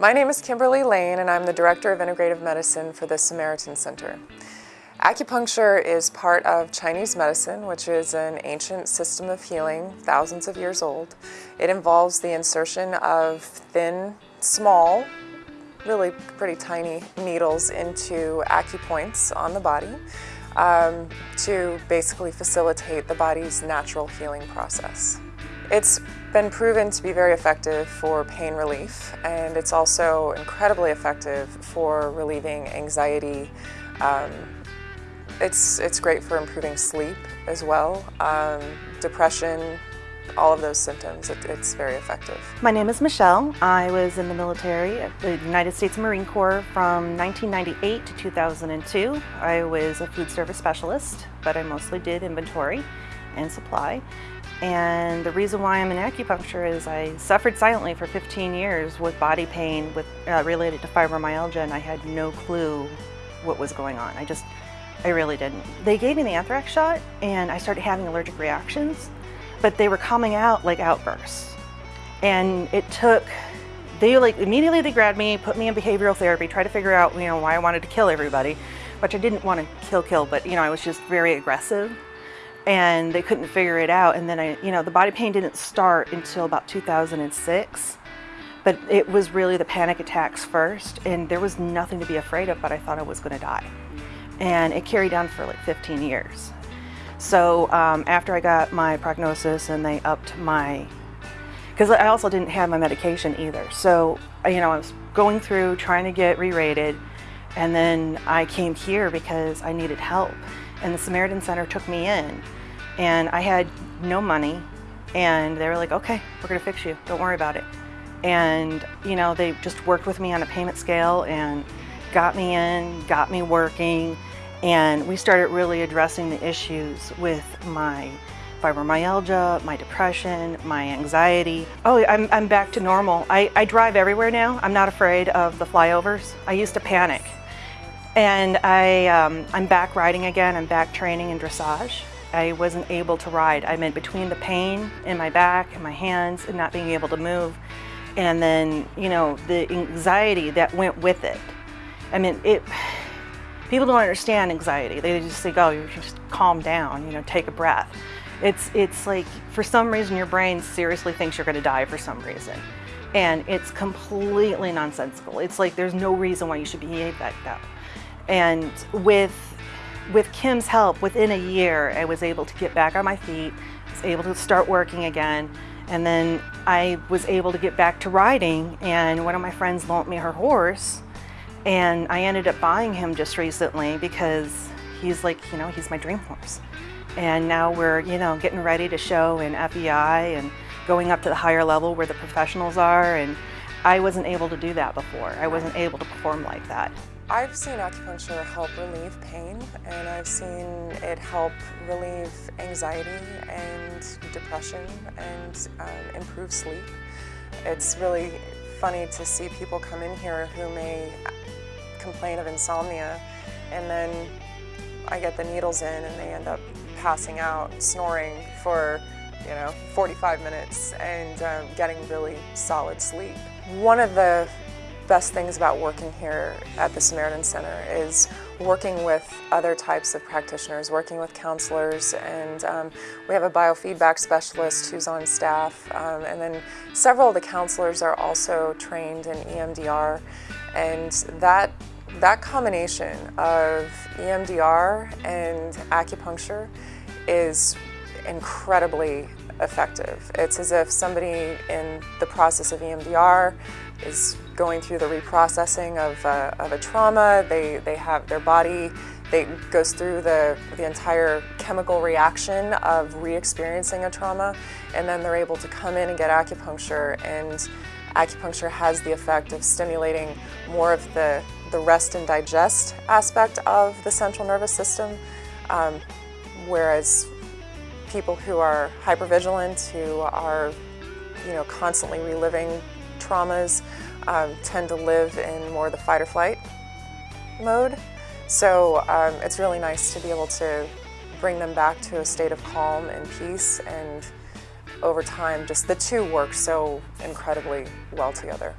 My name is Kimberly Lane and I'm the Director of Integrative Medicine for the Samaritan Center. Acupuncture is part of Chinese medicine, which is an ancient system of healing, thousands of years old. It involves the insertion of thin, small, really pretty tiny needles into acupoints on the body um, to basically facilitate the body's natural healing process. It's been proven to be very effective for pain relief and it's also incredibly effective for relieving anxiety, um, it's, it's great for improving sleep as well, um, depression, all of those symptoms. It, it's very effective. My name is Michelle. I was in the military at the United States Marine Corps from 1998 to 2002. I was a food service specialist, but I mostly did inventory and supply. And the reason why I'm in acupuncture is I suffered silently for 15 years with body pain with, uh, related to fibromyalgia and I had no clue what was going on. I just I really didn't. They gave me the anthrax shot and I started having allergic reactions, but they were coming out like outbursts. And it took, they like immediately they grabbed me, put me in behavioral therapy, tried to figure out, you know, why I wanted to kill everybody, which I didn't want to kill, kill, but you know, I was just very aggressive and they couldn't figure it out. And then I, you know, the body pain didn't start until about 2006 but it was really the panic attacks first and there was nothing to be afraid of but I thought I was going to die and it carried on for like 15 years. So um, after I got my prognosis and they upped my, because I also didn't have my medication either. So, you know, I was going through trying to get re-rated and then I came here because I needed help. And the Samaritan Center took me in and I had no money and they were like, okay, we're gonna fix you, don't worry about it. And, you know, they just worked with me on a payment scale and got me in, got me working, and we started really addressing the issues with my fibromyalgia, my depression, my anxiety. Oh, I'm, I'm back to normal. I, I drive everywhere now. I'm not afraid of the flyovers. I used to panic. And I, um, I'm back riding again. I'm back training in dressage. I wasn't able to ride. I'm in between the pain in my back and my hands and not being able to move. And then, you know, the anxiety that went with it. I mean, it, People don't understand anxiety. They just think, oh, you just calm down, you know, take a breath. It's, it's like, for some reason, your brain seriously thinks you're gonna die for some reason. And it's completely nonsensical. It's like there's no reason why you should behave like that. And with, with Kim's help, within a year, I was able to get back on my feet, was able to start working again, and then I was able to get back to riding, and one of my friends loaned me her horse, and I ended up buying him just recently because he's like, you know, he's my dream horse. And now we're, you know, getting ready to show in FEI and going up to the higher level where the professionals are. And I wasn't able to do that before. I wasn't able to perform like that. I've seen acupuncture help relieve pain and I've seen it help relieve anxiety and depression and um, improve sleep. It's really funny to see people come in here who may complain of insomnia and then I get the needles in and they end up passing out, snoring for you know, 45 minutes and um, getting really solid sleep. One of the best things about working here at the Samaritan Center is working with other types of practitioners, working with counselors, and um, we have a biofeedback specialist who's on staff, um, and then several of the counselors are also trained in EMDR, and that that combination of EMDR and acupuncture is incredibly effective. It's as if somebody in the process of EMDR is going through the reprocessing of, uh, of a trauma. They, they have their body, they goes through the, the entire chemical reaction of re-experiencing a trauma, and then they're able to come in and get acupuncture, and acupuncture has the effect of stimulating more of the, the rest and digest aspect of the central nervous system, um, whereas people who are hypervigilant, who are you know, constantly reliving traumas, um, tend to live in more the fight or flight mode. So um, it's really nice to be able to bring them back to a state of calm and peace and over time just the two work so incredibly well together.